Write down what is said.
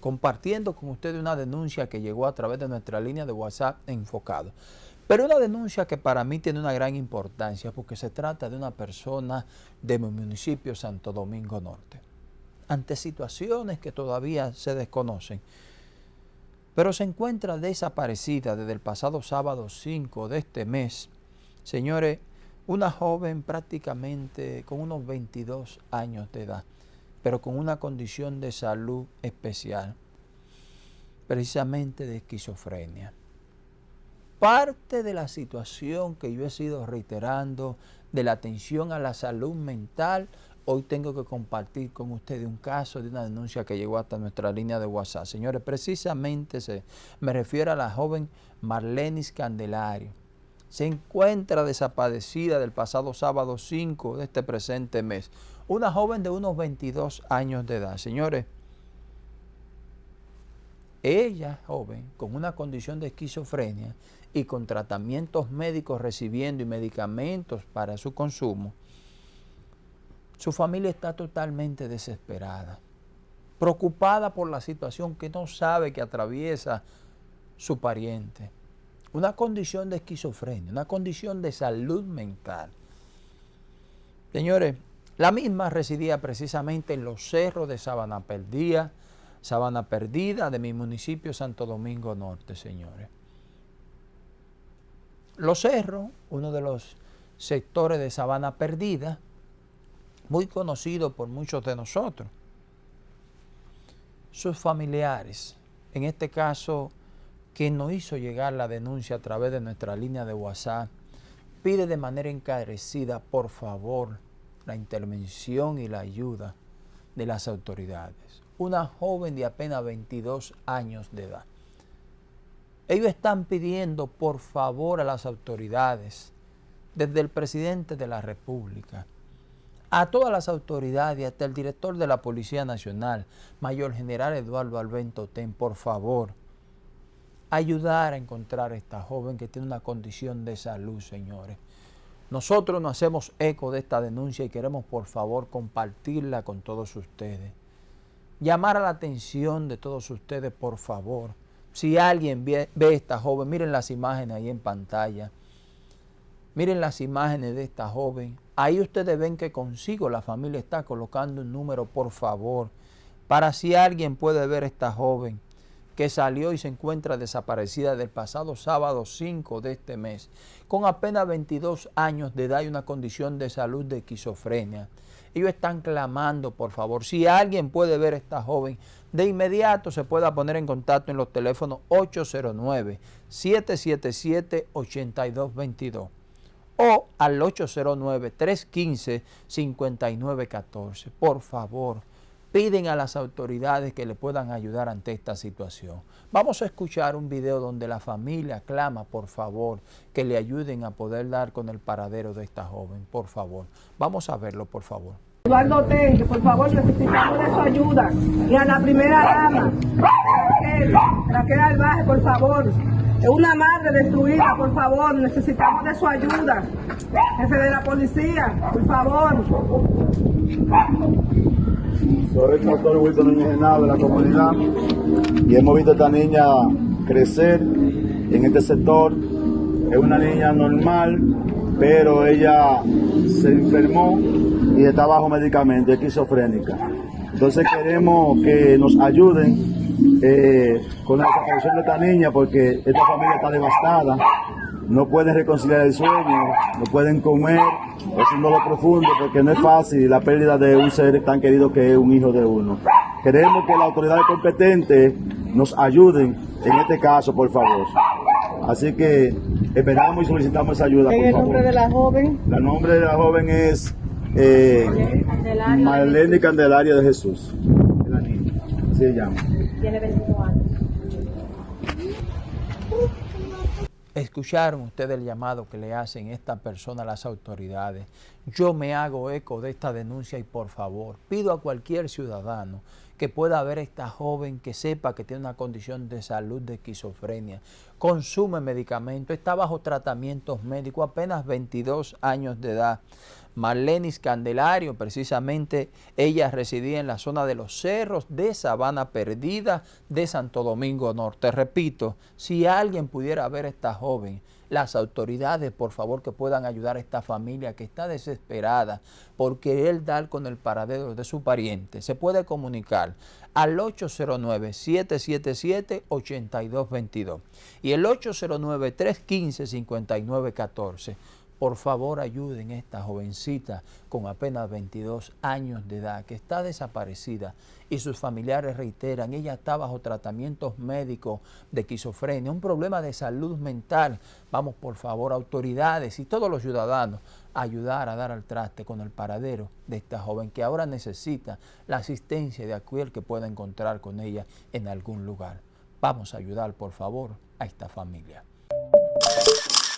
compartiendo con ustedes una denuncia que llegó a través de nuestra línea de WhatsApp enfocado. Pero una denuncia que para mí tiene una gran importancia porque se trata de una persona de mi municipio Santo Domingo Norte. Ante situaciones que todavía se desconocen, pero se encuentra desaparecida desde el pasado sábado 5 de este mes. Señores, una joven prácticamente con unos 22 años de edad, pero con una condición de salud especial, precisamente de esquizofrenia. Parte de la situación que yo he sido reiterando de la atención a la salud mental, hoy tengo que compartir con ustedes un caso de una denuncia que llegó hasta nuestra línea de WhatsApp. Señores, precisamente se, me refiero a la joven Marlenis Candelario se encuentra desaparecida del pasado sábado 5 de este presente mes. Una joven de unos 22 años de edad. Señores, ella, joven, con una condición de esquizofrenia y con tratamientos médicos recibiendo y medicamentos para su consumo, su familia está totalmente desesperada, preocupada por la situación que no sabe que atraviesa su pariente una condición de esquizofrenia, una condición de salud mental. Señores, la misma residía precisamente en los cerros de Sabana Perdida, Sabana Perdida de mi municipio Santo Domingo Norte, señores. Los cerros, uno de los sectores de Sabana Perdida, muy conocido por muchos de nosotros. Sus familiares, en este caso que nos hizo llegar la denuncia a través de nuestra línea de WhatsApp, pide de manera encarecida, por favor, la intervención y la ayuda de las autoridades. Una joven de apenas 22 años de edad. Ellos están pidiendo, por favor, a las autoridades, desde el presidente de la República, a todas las autoridades, hasta el director de la Policía Nacional, Mayor General Eduardo Albento Ten, por favor, ayudar a encontrar a esta joven que tiene una condición de salud, señores. Nosotros nos hacemos eco de esta denuncia y queremos por favor compartirla con todos ustedes. Llamar a la atención de todos ustedes, por favor. Si alguien ve, a esta joven, miren las imágenes ahí en pantalla. Miren las imágenes de esta joven. Ahí ustedes ven que consigo la familia está colocando un número, por favor, para si alguien puede ver a esta joven que salió y se encuentra desaparecida del pasado sábado 5 de este mes, con apenas 22 años de edad y una condición de salud de esquizofrenia. Ellos están clamando, por favor, si alguien puede ver a esta joven, de inmediato se pueda poner en contacto en los teléfonos 809-777-8222 o al 809-315-5914. Por favor, piden a las autoridades que le puedan ayudar ante esta situación. Vamos a escuchar un video donde la familia clama, por favor, que le ayuden a poder dar con el paradero de esta joven, por favor. Vamos a verlo, por favor. Eduardo Tenque, por favor, necesitamos de su ayuda. Y a la primera dama, Raquel, Raquel por favor. Es una madre destruida, por favor, necesitamos de su ayuda. Jefe de la policía, por favor. Soy el doctor Wilson Núñez de la comunidad y hemos visto a esta niña crecer en este sector. Es una niña normal, pero ella se enfermó y está bajo medicamento, esquizofrénica. Entonces queremos que nos ayuden eh, con la desaparición de esta niña porque esta familia está devastada no pueden reconciliar el sueño, no pueden comer, es un dolor profundo porque no es fácil la pérdida de un ser tan querido que es un hijo de uno. Queremos que las autoridades competentes nos ayuden en este caso, por favor. Así que esperamos y solicitamos esa ayuda. ¿En el nombre de la joven? El nombre de la joven es eh, Marlene Candelaria de Jesús. Se llama. Tiene 25 años. Escucharon ustedes el llamado que le hacen esta persona a las autoridades. Yo me hago eco de esta denuncia y por favor, pido a cualquier ciudadano que pueda ver a esta joven que sepa que tiene una condición de salud de esquizofrenia, consume medicamentos, está bajo tratamientos médicos, apenas 22 años de edad. Marlenis Candelario, precisamente ella residía en la zona de los cerros de Sabana Perdida de Santo Domingo Norte. Repito, si alguien pudiera ver a esta joven, las autoridades, por favor, que puedan ayudar a esta familia que está desesperada porque él dar con el paradero de su pariente. Se puede comunicar al 809-777-8222 y el 809-315-5914 por favor ayuden a esta jovencita con apenas 22 años de edad que está desaparecida y sus familiares reiteran, ella está bajo tratamientos médicos de esquizofrenia, un problema de salud mental. Vamos por favor autoridades y todos los ciudadanos a ayudar a dar al traste con el paradero de esta joven que ahora necesita la asistencia de aquel que pueda encontrar con ella en algún lugar. Vamos a ayudar por favor a esta familia.